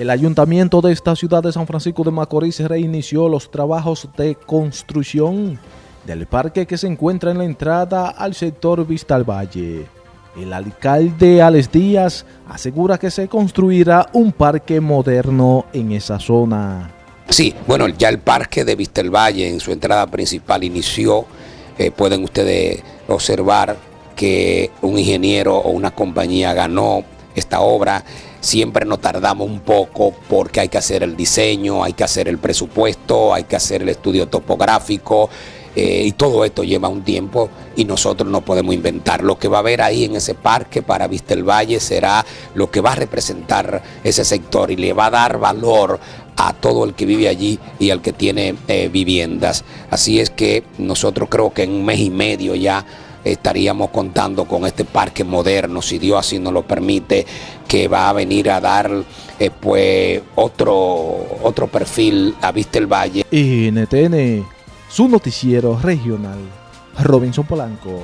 El ayuntamiento de esta ciudad de San Francisco de Macorís reinició los trabajos de construcción del parque que se encuentra en la entrada al sector Vista al Valle. El alcalde Alex Díaz asegura que se construirá un parque moderno en esa zona. Sí, bueno, ya el parque de Vista al Valle en su entrada principal inició. Eh, pueden ustedes observar que un ingeniero o una compañía ganó esta obra siempre nos tardamos un poco porque hay que hacer el diseño, hay que hacer el presupuesto, hay que hacer el estudio topográfico eh, y todo esto lleva un tiempo y nosotros no podemos inventar. Lo que va a haber ahí en ese parque para Vista el Valle será lo que va a representar ese sector y le va a dar valor a todo el que vive allí y al que tiene eh, viviendas. Así es que nosotros creo que en un mes y medio ya estaríamos contando con este parque moderno, si Dios así nos lo permite, que va a venir a dar eh, pues otro, otro perfil a Vista el Valle. NTN, su noticiero regional, Robinson Polanco.